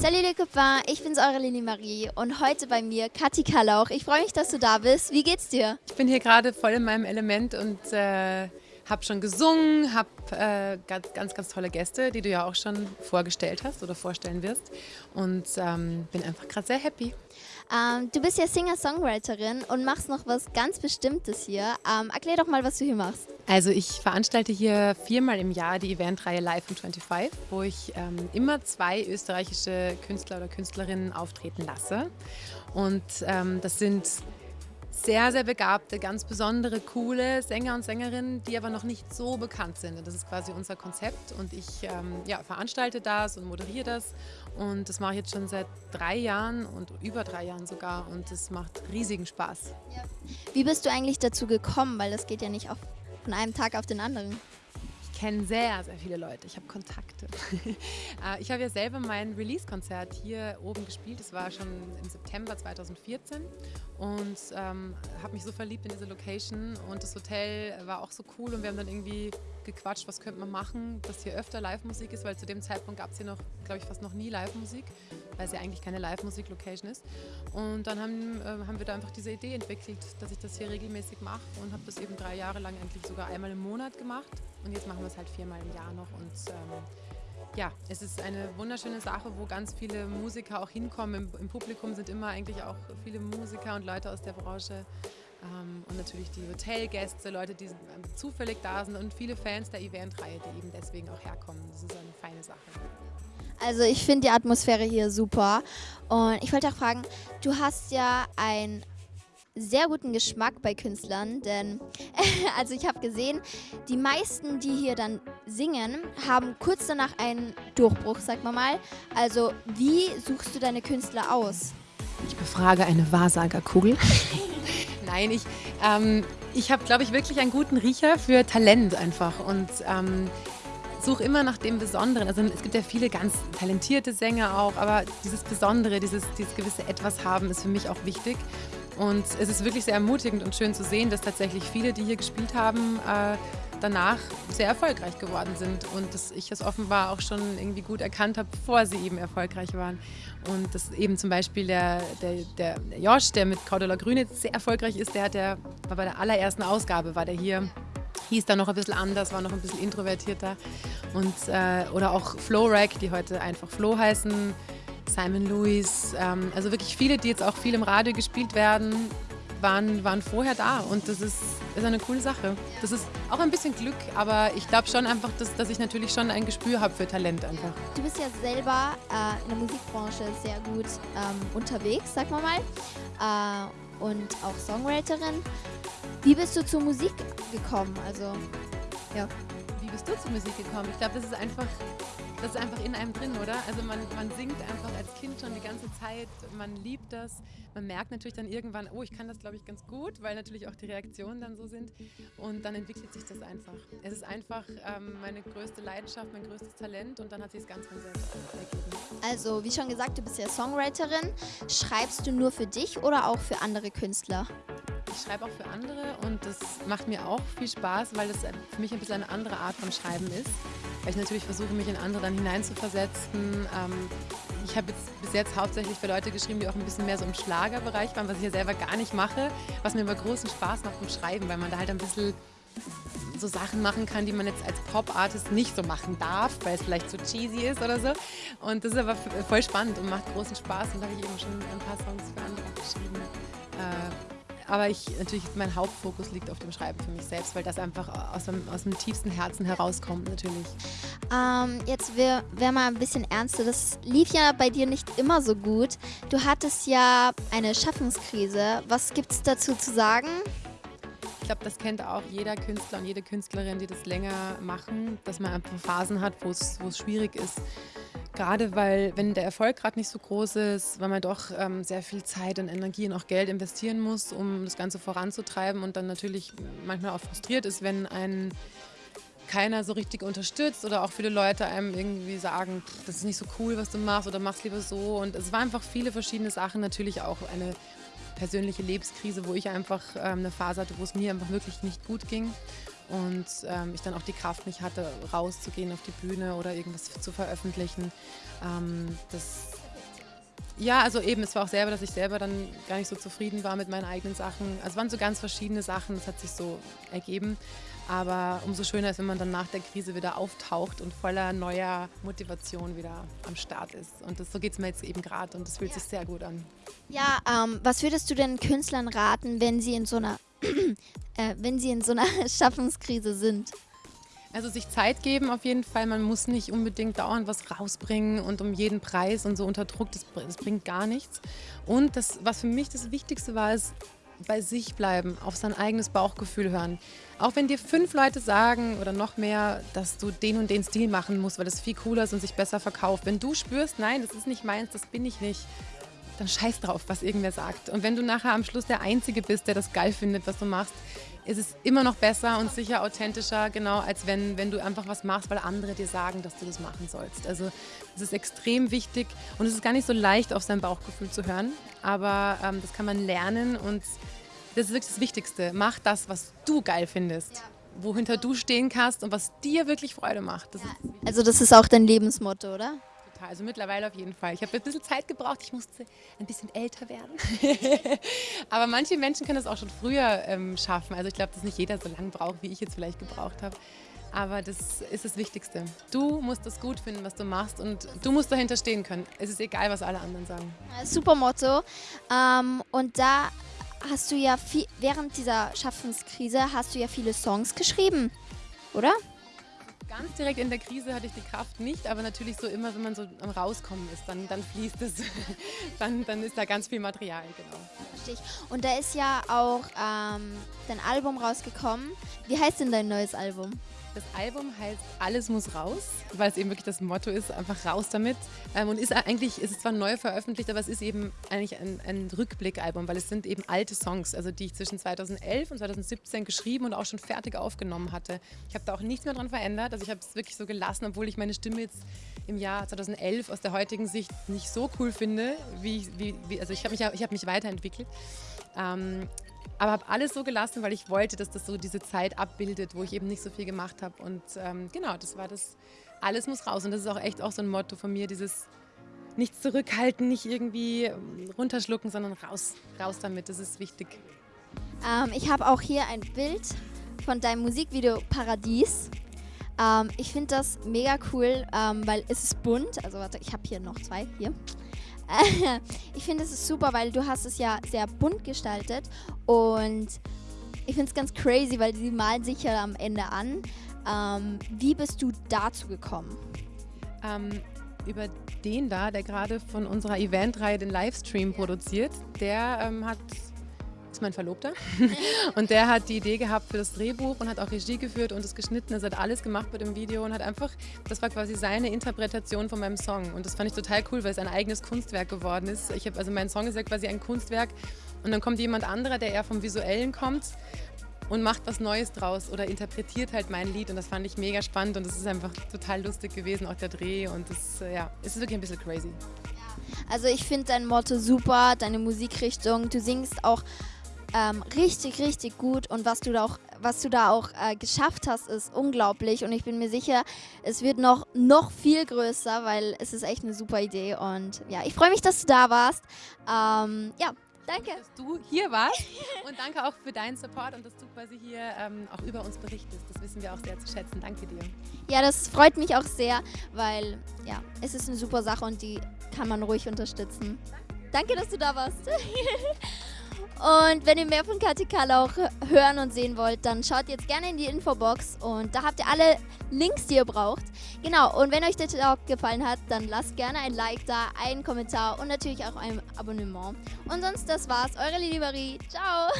Salut les copains, ich bin's eure Lili Marie und heute bei mir Kathi Kalauch. Ich freue mich, dass du da bist. Wie geht's dir? Ich bin hier gerade voll in meinem Element und äh, habe schon gesungen, habe äh, ganz, ganz, ganz tolle Gäste, die du ja auch schon vorgestellt hast oder vorstellen wirst und ähm, bin einfach gerade sehr happy. Ähm, du bist ja Singer-Songwriterin und machst noch was ganz Bestimmtes hier. Ähm, erklär doch mal, was du hier machst. Also ich veranstalte hier viermal im Jahr die Eventreihe Live from 25, wo ich ähm, immer zwei österreichische Künstler oder Künstlerinnen auftreten lasse. Und ähm, das sind sehr, sehr begabte, ganz besondere, coole Sänger und Sängerinnen, die aber noch nicht so bekannt sind. Das ist quasi unser Konzept und ich ähm, ja, veranstalte das und moderiere das und das mache ich jetzt schon seit drei Jahren und über drei Jahren sogar und es macht riesigen Spaß. Ja. Wie bist du eigentlich dazu gekommen? Weil das geht ja nicht auf, von einem Tag auf den anderen kenne sehr, sehr viele Leute. Ich habe Kontakte. Äh, ich habe ja selber mein Release-Konzert hier oben gespielt. Das war schon im September 2014 und ähm, habe mich so verliebt in diese Location und das Hotel war auch so cool und wir haben dann irgendwie gequatscht, was könnte man machen, dass hier öfter Live-Musik ist, weil zu dem Zeitpunkt gab es hier noch, glaube ich, fast noch nie Live-Musik, weil es ja eigentlich keine Live-Musik-Location ist. Und dann haben, äh, haben wir da einfach diese Idee entwickelt, dass ich das hier regelmäßig mache und habe das eben drei Jahre lang eigentlich sogar einmal im Monat gemacht und jetzt machen wir es halt viermal im Jahr noch und ähm, ja, es ist eine wunderschöne Sache, wo ganz viele Musiker auch hinkommen. Im, Im, Publikum sind immer eigentlich auch viele Musiker und Leute aus der Branche. Ähm, und natürlich die Hotelgäste, Leute, die zufällig da sind und viele Fans der Eventreihe, die eben deswegen auch herkommen. Das ist eine feine Sache. Also ich finde die Atmosphäre hier super. Und ich wollte auch fragen, du hast ja ein sehr guten Geschmack bei Künstlern, denn also ich habe gesehen, die meisten, die hier dann singen, haben kurz danach einen Durchbruch, sag mal mal. Also wie suchst du deine Künstler aus? Ich befrage eine Wahrsagerkugel. Nein, ich, ähm, ich habe, glaube ich, wirklich einen guten Riecher für Talent einfach und ähm, suche immer nach dem Besonderen. Also es gibt ja viele ganz talentierte Sänger auch, aber dieses Besondere, dieses, dieses gewisse Etwas haben, ist für mich auch wichtig. Und es ist wirklich sehr ermutigend und schön zu sehen, dass tatsächlich viele, die hier gespielt haben, äh, danach sehr erfolgreich geworden sind und dass ich das offenbar auch schon irgendwie gut erkannt habe, bevor sie eben erfolgreich waren. Und dass eben zum Beispiel der, der, der Josh, der mit Cordula Grüne sehr erfolgreich ist, der hat war bei der allerersten Ausgabe, war der hier hieß da noch ein bisschen anders, war noch ein bisschen introvertierter. Und, äh, oder auch Flo Rack, die heute einfach Flo heißen, Simon Lewis, ähm, also wirklich viele, die jetzt auch viel im Radio gespielt werden, waren, waren vorher da und das ist, ist eine coole Sache. Das ist auch ein bisschen Glück, aber ich glaube schon einfach, dass, dass ich natürlich schon ein Gespür habe für Talent einfach. Du bist ja selber äh, in der Musikbranche sehr gut ähm, unterwegs, sag mal mal, äh, und auch Songwriterin. Wie bist du zur Musik gekommen? Also, ja. Wie bist du zur Musik gekommen? Ich glaube, das ist einfach das ist einfach in einem drin, oder? Also man, man singt einfach als Kind schon die ganze Zeit, man liebt das. Man merkt natürlich dann irgendwann, oh, ich kann das, glaube ich, ganz gut, weil natürlich auch die Reaktionen dann so sind. Und dann entwickelt sich das einfach. Es ist einfach ähm, meine größte Leidenschaft, mein größtes Talent und dann hat sich es ganz von selbst ergeben. Also, wie schon gesagt, du bist ja Songwriterin. Schreibst du nur für dich oder auch für andere Künstler? Ich schreibe auch für andere und das macht mir auch viel Spaß, weil das für mich ein bisschen eine andere Art von Schreiben ist. Weil ich natürlich versuche, mich in andere dann hineinzuversetzen. Ähm, ich habe jetzt bis jetzt hauptsächlich für Leute geschrieben, die auch ein bisschen mehr so im Schlagerbereich waren, was ich ja selber gar nicht mache, was mir aber großen Spaß macht beim Schreiben, weil man da halt ein bisschen so Sachen machen kann, die man jetzt als Pop-Artist nicht so machen darf, weil es vielleicht zu cheesy ist oder so. Und das ist aber voll spannend und macht großen Spaß und da habe ich eben schon ein paar Songs für aber ich natürlich, mein Hauptfokus liegt auf dem Schreiben für mich selbst, weil das einfach aus dem, aus dem tiefsten Herzen herauskommt natürlich. Ähm, jetzt wäre wär mal ein bisschen ernster. Das lief ja bei dir nicht immer so gut. Du hattest ja eine Schaffenskrise. Was gibt es dazu zu sagen? Ich glaube, das kennt auch jeder Künstler und jede Künstlerin, die das länger machen, dass man einfach Phasen hat, wo es schwierig ist Gerade weil, wenn der Erfolg gerade nicht so groß ist, weil man doch ähm, sehr viel Zeit und Energie und auch Geld investieren muss, um das Ganze voranzutreiben und dann natürlich manchmal auch frustriert ist, wenn ein keiner so richtig unterstützt oder auch viele Leute einem irgendwie sagen, das ist nicht so cool, was du machst oder machst lieber so. Und es war einfach viele verschiedene Sachen, natürlich auch eine persönliche Lebenskrise, wo ich einfach ähm, eine Phase hatte, wo es mir einfach wirklich nicht gut ging und ähm, ich dann auch die Kraft nicht hatte, rauszugehen auf die Bühne oder irgendwas zu veröffentlichen. Ähm, das Ja, also eben, es war auch selber, dass ich selber dann gar nicht so zufrieden war mit meinen eigenen Sachen. Also es waren so ganz verschiedene Sachen, das hat sich so ergeben. Aber umso schöner ist, wenn man dann nach der Krise wieder auftaucht und voller neuer Motivation wieder am Start ist. Und das, so geht es mir jetzt eben gerade und das fühlt sich sehr gut an. Ja, ähm, was würdest du den Künstlern raten, wenn sie in so einer, äh, wenn sie in so einer Schaffenskrise sind? Also sich Zeit geben auf jeden Fall. Man muss nicht unbedingt dauernd was rausbringen und um jeden Preis und so unter Druck. Das, das bringt gar nichts. Und das, was für mich das Wichtigste war, ist bei sich bleiben, auf sein eigenes Bauchgefühl hören. Auch wenn dir fünf Leute sagen oder noch mehr, dass du den und den Stil machen musst, weil das viel cooler ist und sich besser verkauft. Wenn du spürst, nein, das ist nicht meins, das bin ich nicht, dann scheiß drauf, was irgendwer sagt. Und wenn du nachher am Schluss der Einzige bist, der das geil findet, was du machst, ist es immer noch besser und sicher authentischer, genau, als wenn, wenn du einfach was machst, weil andere dir sagen, dass du das machen sollst. Also es ist extrem wichtig und es ist gar nicht so leicht, auf sein Bauchgefühl zu hören, aber ähm, das kann man lernen und das ist wirklich das Wichtigste. Mach das, was du geil findest. Ja wohinter du stehen kannst und was dir wirklich Freude macht. Das ja. also das ist auch dein Lebensmotto, oder? Total. Also mittlerweile auf jeden Fall. Ich habe ein bisschen Zeit gebraucht. Ich musste ein bisschen älter werden. Aber manche Menschen können das auch schon früher ähm, schaffen. Also ich glaube, dass nicht jeder so lange braucht, wie ich jetzt vielleicht gebraucht habe. Aber das ist das Wichtigste. Du musst das gut finden, was du machst und du musst dahinter stehen können. Es ist egal, was alle anderen sagen. Super Motto. Ähm, und da hast du ja viel, während dieser Schaffenskrise hast du ja viele Songs geschrieben, oder? Ganz direkt in der Krise hatte ich die Kraft nicht, aber natürlich so immer, wenn man so am Rauskommen ist, dann, dann fließt es, dann, dann ist da ganz viel Material, genau. Richtig. Und da ist ja auch ähm, dein Album rausgekommen. Wie heißt denn dein neues Album? Das Album heißt Alles muss raus, weil es eben wirklich das Motto ist, einfach raus damit. Ähm, und ist eigentlich, ist es zwar neu veröffentlicht, aber es ist eben eigentlich ein, ein Rückblickalbum, weil es sind eben alte Songs, also die ich zwischen 2011 und 2017 geschrieben und auch schon fertig aufgenommen hatte. Ich habe da auch nichts mehr dran verändert, also ich habe es wirklich so gelassen, obwohl ich meine Stimme jetzt im Jahr 2011 aus der heutigen Sicht nicht so cool finde, wie, wie, wie also ich habe mich, hab mich weiterentwickelt. Ähm, aber habe alles so gelassen, weil ich wollte, dass das so diese Zeit abbildet, wo ich eben nicht so viel gemacht habe. Und ähm, genau, das war das, alles muss raus. Und das ist auch echt auch so ein Motto von mir, dieses nichts zurückhalten, nicht irgendwie ähm, runterschlucken, sondern raus, raus damit, das ist wichtig. Ähm, ich habe auch hier ein Bild von deinem Musikvideo Paradies. Ähm, ich finde das mega cool, ähm, weil es ist bunt. Also warte, ich habe hier noch zwei, hier. ich finde es ist super, weil du hast es ja sehr bunt gestaltet und ich finde es ganz crazy, weil sie malen sich ja am Ende an. Ähm, wie bist du dazu gekommen? Ähm, über den da, der gerade von unserer Eventreihe den Livestream produziert, der ähm, hat ist mein Verlobter. und der hat die Idee gehabt für das Drehbuch und hat auch Regie geführt und es geschnitten. Er hat alles gemacht bei dem Video und hat einfach, das war quasi seine Interpretation von meinem Song. Und das fand ich total cool, weil es ein eigenes Kunstwerk geworden ist. Ich habe also mein Song ist ja quasi ein Kunstwerk und dann kommt jemand anderer, der eher vom Visuellen kommt und macht was Neues draus oder interpretiert halt mein Lied und das fand ich mega spannend und es ist einfach total lustig gewesen, auch der Dreh und das, ja, es ist wirklich ein bisschen crazy. Also ich finde dein Motto super, deine Musikrichtung, du singst auch ähm, richtig, richtig gut und was du da auch, was du da auch äh, geschafft hast, ist unglaublich und ich bin mir sicher, es wird noch, noch viel größer, weil es ist echt eine super Idee und ja, ich freue mich, dass du da warst. Ähm, ja, danke. Dass du hier warst und danke auch für deinen Support und dass du quasi hier ähm, auch über uns berichtest. Das wissen wir auch sehr zu schätzen. Danke dir. Ja, das freut mich auch sehr, weil ja, es ist eine super Sache und die kann man ruhig unterstützen. Danke, dass du da warst. Und wenn ihr mehr von Kathi auch hören und sehen wollt, dann schaut jetzt gerne in die Infobox und da habt ihr alle Links, die ihr braucht. Genau, und wenn euch der Talk gefallen hat, dann lasst gerne ein Like da, einen Kommentar und natürlich auch ein Abonnement. Und sonst, das war's. Eure Lili Marie. Ciao!